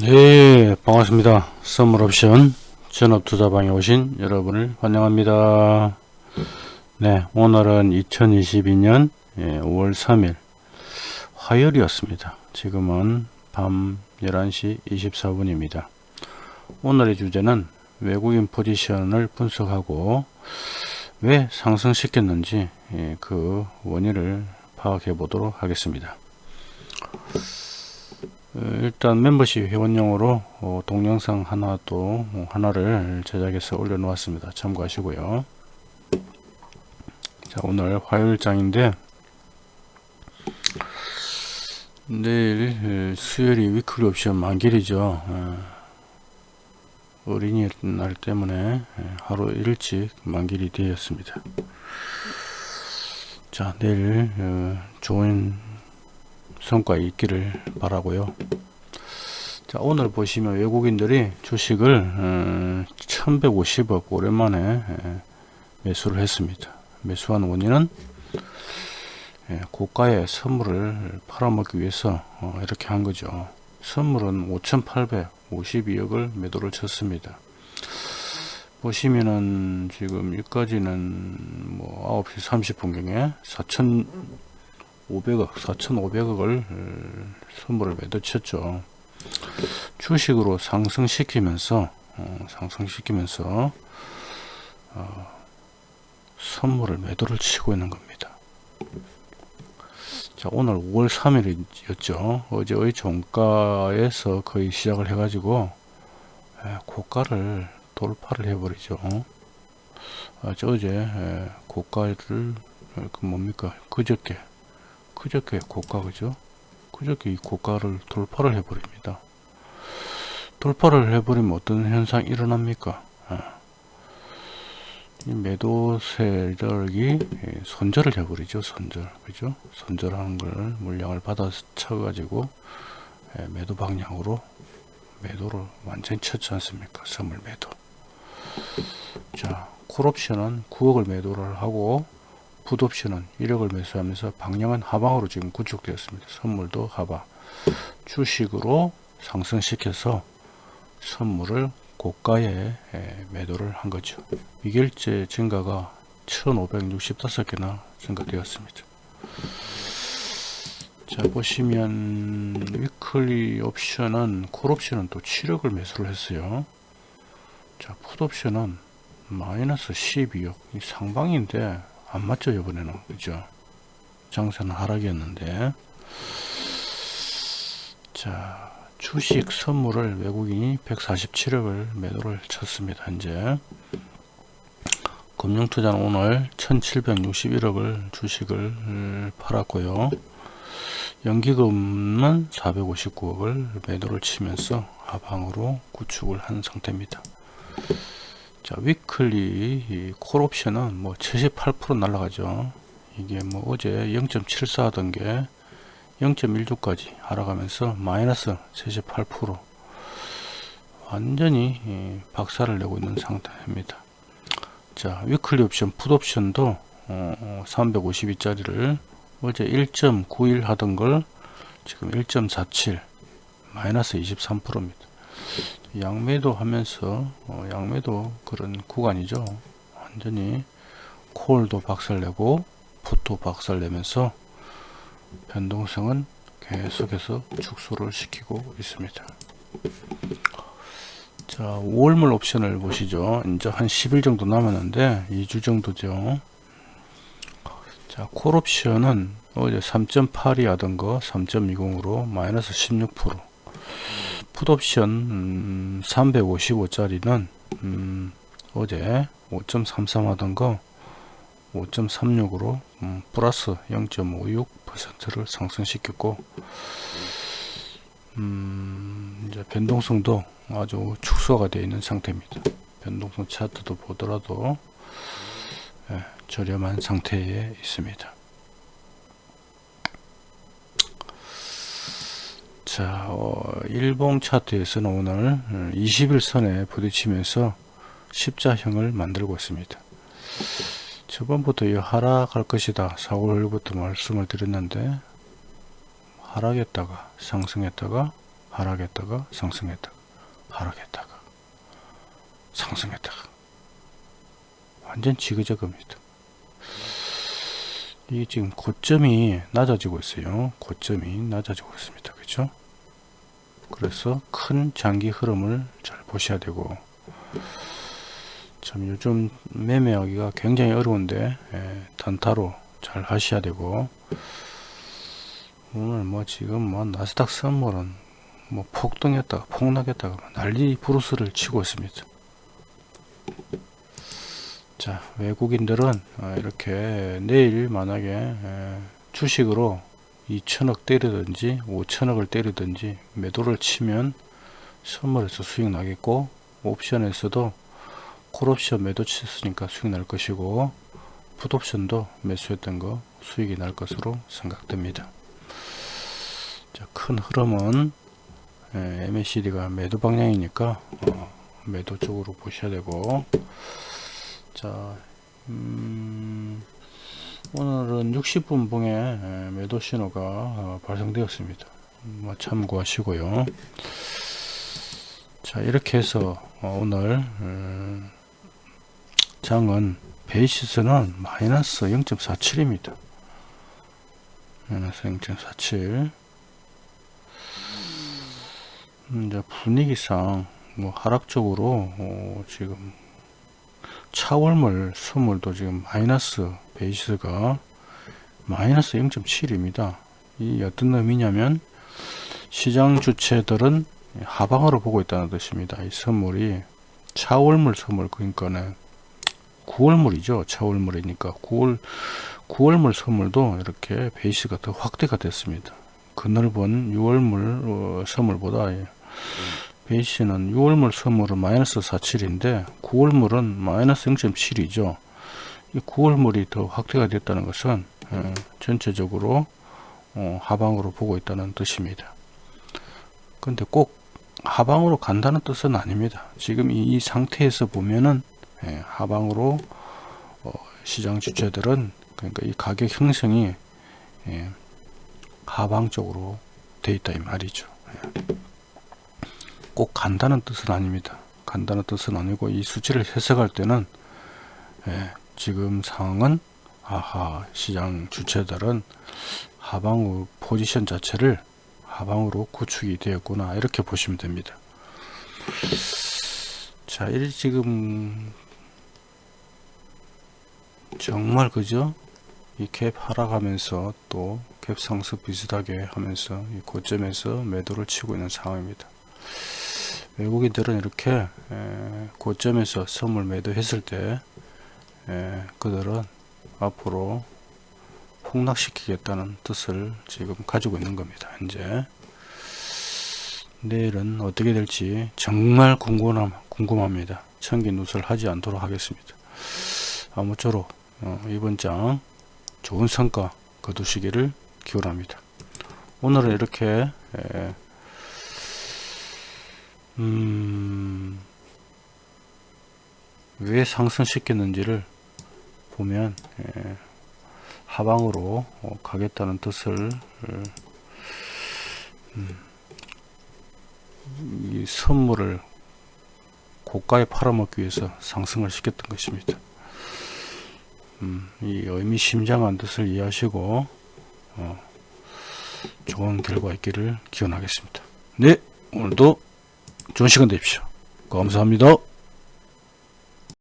네 반갑습니다. 선물옵션 전업투자방에 오신 여러분을 환영합니다. 네 오늘은 2022년 5월 3일 화요일이었습니다. 지금은 밤 11시 24분입니다. 오늘의 주제는 외국인 포지션을 분석하고 왜 상승시켰는지 예, 그 원인을 파악해 보도록 하겠습니다. 어, 일단 멤버십 회원용으로 어, 동영상 하나 또 어, 하나를 제작해서 올려 놓았습니다. 참고하시고요. 자 오늘 화요일장인데 내일 수요일이 위클리 옵션 만길이죠. 어린이날 때문에 하루 일찍 만길이 되었습니다. 자 내일 좋은 성과 있기를 바라고요. 자 오늘 보시면 외국인들이 주식을 어, 1150억 오랜만에 매수를 했습니다. 매수한 원인은 고가의 선물을 팔아먹기 위해서 어, 이렇게 한 거죠. 선물은 5852억을 매도를 쳤습니다. 보시면은 지금 여기까지는 뭐 9시 30분경에 4천 500억 4,500억을 선물을 매도쳤죠. 주식으로 상승시키면서 어, 상승시키면서 어, 선물을 매도를 치고 있는 겁니다. 자 오늘 5월 3일이었죠. 어제의 종가에서 거의 시작을 해 가지고 에, 고가를 돌파를 해버리죠. 아, 저 어제 에, 고가를 그 뭡니까? 그저께 그저께 고가 그죠? 그저께 이 고가를 돌파를 해버립니다. 돌파를 해버리면 어떤 현상이 일어납니까? 아. 이 매도 세력이 손절을 해버리죠 손절. 그죠? 손절하는 걸 물량을 받아 쳐 가지고 매도 방향으로 매도를 완전히 쳤지 않습니까? 선물 매도. 자 콜옵션은 9억을 매도를 하고 풋옵션은 1억을 매수하면서 방향은 하방으로 지금 구축되었습니다. 선물도 하방. 주식으로 상승시켜서 선물을 고가에 매도를 한 거죠. 미결제 증가가 1565개나 증가되었습니다. 자 보시면 위클리 옵션은 콜옵션은 또 7억을 매수를 했어요. 자 풋옵션은 마이너스 12억 상방인데 안 맞죠 이번에는. 그죠? 장세는 하락이었는데. 자 주식 선물을 외국인이 147억을 매도를 쳤습니다 현재. 금융투자는 오늘 1761억을 주식을 팔았고요. 연기금은 459억을 매도를 치면서 하방으로 구축을 한 상태입니다 자 weekly 콜 옵션은 뭐 78% 날라가죠. 이게 뭐 어제 0.74 하던 게 0.16까지 하락하면서 마이너스 78% 완전히 박살을 내고 있는 상태입니다. 자 weekly 옵션 풋 옵션도 어, 352짜리를 어제 1.91 하던 걸 지금 1.47 마이너스 23%입니다 양매도 하면서 어, 양매도 그런 구간이죠. 완전히 콜도 박살내고 풋도 박살내면서 변동성은 계속해서 축소를 시키고 있습니다. 자 5월물 옵션을 보시죠. 이제 한 10일 정도 남았는데 2주 정도죠. 자 콜옵션은 어제 3.8이 하던 거 3.20으로 마이너스 16% 풋옵션 음, 355짜리는 음, 어제 5.33 하던 거 5.36으로 음, 플러스 0.56%를 상승시켰고 음, 이제 변동성도 아주 축소가 되어 있는 상태입니다. 변동성 차트도 보더라도 예, 저렴한 상태에 있습니다. 자, 어, 일봉 차트에서는 오늘 21선에 어, 부딪히면서 십자형을 만들고 있습니다. 저번부터 이 하락할 것이다. 4월부터 말씀을 드렸는데 하락했다가 상승했다가 하락했다가 상승했다가 하락했다가 상승했다가 완전 지그재그입니다. 이게 지금 고점이 낮아지고 있어요. 고점이 낮아지고 있습니다. 그렇죠? 그래서 큰 장기 흐름을 잘 보셔야 되고 참 요즘 매매하기가 굉장히 어려운데 예, 단타로 잘 하셔야 되고 오늘 뭐 지금 뭐 나스닥 선물은 뭐 폭등했다가 폭락했다가 난리 브루스를 치고 있습니다. 자 외국인들은 어, 이렇게 내일 만약에 에, 주식으로 2천억 때리든지 5천억을 때리든지 매도를 치면 선물에서 수익 나겠고 옵션에서도 콜옵션 매도 쳤으니까 수익 날 것이고 풋옵션도 매수했던 거 수익이 날 것으로 생각됩니다. 자, 큰 흐름은 에, MACD가 매도 방향이니까 어, 매도 쪽으로 보셔야 되고 자 음, 오늘은 60분 봉에 에, 매도 신호가 어, 발생되었습니다. 뭐 참고하시고요. 자 이렇게 해서 어, 오늘 음, 장은 베이시스는 마이너스 0.47입니다. 마이너스 0.47 음, 분위기상 뭐 하락적으로 어, 지금 차월물 수물도 지금 마이너스 베이스가 마이너스 0.7입니다. 이 어떤 의미냐면 시장 주체들은 하방으로 보고 있다는 뜻입니다. 이 선물이 차월물 선물 그러니까는 9월물이죠. 차월물이니까 9월 9월물 선물도 이렇게 베이스가 더 확대가 됐습니다. 그 넓은 6월물 어, 선물보다 베이스는 6월물 선물은 마이너스 47인데 9월물은 마이너스 0.7이죠. 이 9월물이 더 확대가 됐다는 것은 어, 전체적으로 어, 하방으로 보고 있다는 뜻입니다. 근데 꼭 하방으로 간다는 뜻은 아닙니다. 지금 이, 이 상태에서 보면은 예, 하방으로 어, 시장 주체들은 그러니까 이 가격 형성이 예, 하방 쪽으로 돼 있다 이 말이죠. 예. 꼭 간다는 뜻은 아닙니다. 간다는 뜻은 아니고 이 수치를 해석할 때는 예, 지금 상황은 아하 시장 주체들은 하방으로 포지션 자체를 하방으로 구축이 되었구나 이렇게 보시면 됩니다. 자, 이 지금 정말 그죠? 이 갭 하락하면서 또 갭 상승 비슷하게 하면서 이 고점에서 매도를 치고 있는 상황입니다. 외국인들은 이렇게 에, 고점에서 선물 매도했을 때 에, 그들은 앞으로 폭락시키겠다는 뜻을 지금 가지고 있는 겁니다. 현재 내일은 어떻게 될지 정말 궁금함, 궁금합니다. 천기 누설 하지 않도록 하겠습니다. 아무쪼록 어, 이번 장 좋은 성과 거두시기를 기원합니다. 오늘은 이렇게 에, 음, 왜 상승시켰는지를 보면 예, 하방으로 어, 가겠다는 뜻을 음, 이 선물을 고가에 팔아먹기 위해서 상승을 시켰던 것입니다. 음, 이 의미심장한 뜻을 이해하시고 어, 좋은 결과 있기를 기원하겠습니다. 네 오늘도 좋은 시간 되십시오. 감사합니다.